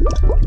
you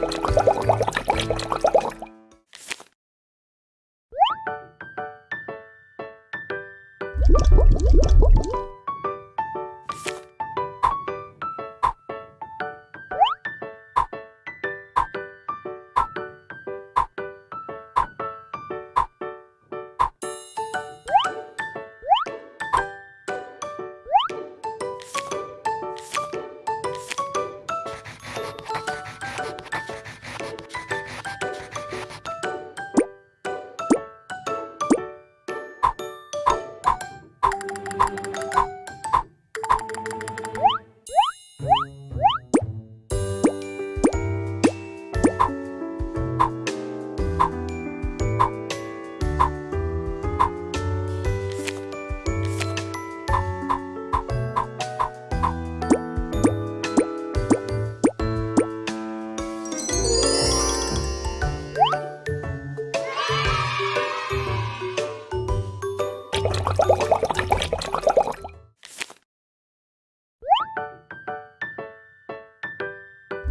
Thank.